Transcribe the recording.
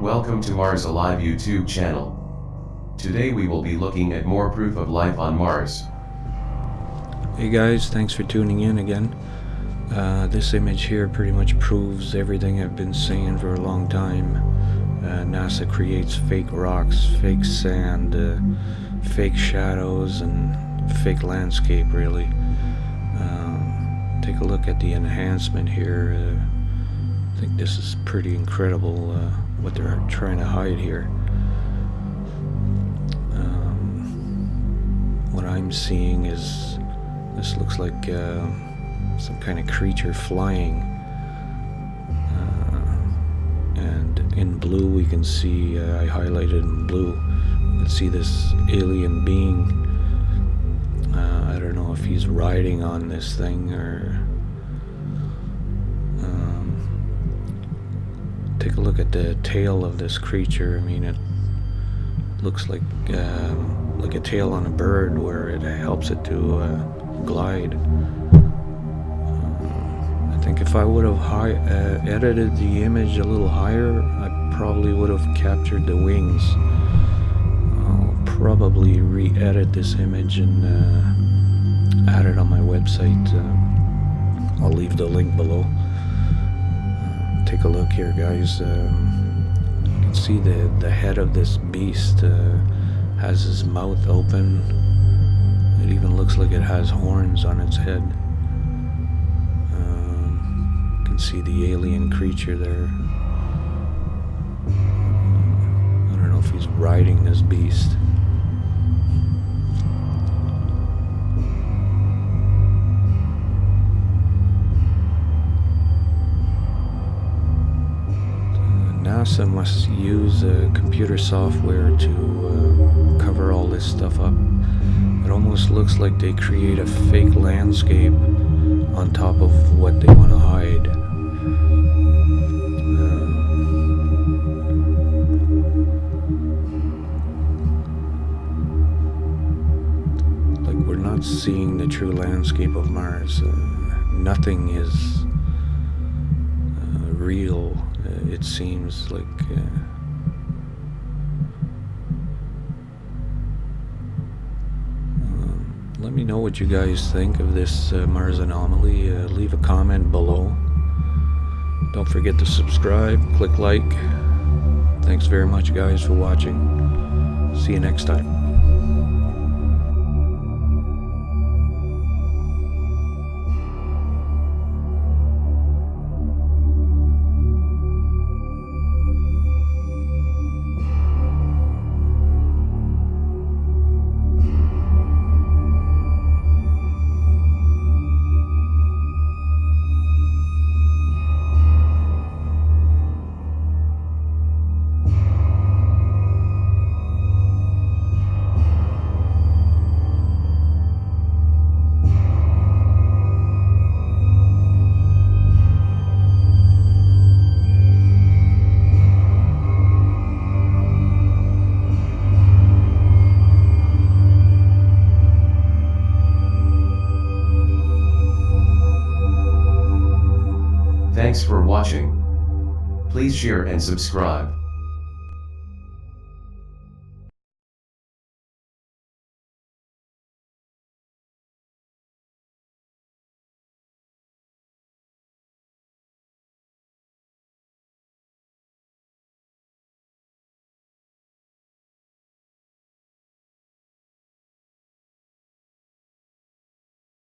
Welcome to Mars Alive YouTube channel. Today we will be looking at more proof of life on Mars. Hey guys, thanks for tuning in again. Uh, this image here pretty much proves everything I've been saying for a long time. Uh, NASA creates fake rocks, fake sand, uh, fake shadows, and fake landscape really. Um, take a look at the enhancement here. Uh, I think this is pretty incredible uh, what they're trying to hide here. Um, what I'm seeing is this looks like some kind of creature flying. Uh, and in blue we can see, uh, I highlighted in blue, you can see this alien being. Uh, I don't know if he's riding on this thing or take a look at the tail of this creature. I mean, it looks like um, like a tail on a bird, where it helps it to uh, glide. Uh, think if I would have uh, edited the image a little higher, I probably would have captured the wings. I'll probably re-edit this image and uh, add it on my website. Uh, I'll leave the link below take a look here guys um, you can see the the head of this beast uh, has his mouth open it even looks like it has horns on its head see the alien creature there I don't know if he's riding this beast NASA must use uh, computer software to uh, cover all this stuff up. It almost looks like they create a fake landscape on top of what they want to hide. Not seeing the true landscape of Mars. Uh, nothing is uh, real uh, it seems like uh, um, let me know what you guys think of this uh, Mars anomaly. Uh, leave a comment below. Don't forget to subscribe, click like. Thanks very much guys for watching. See you next time. Thanks for watching. Please share and subscribe.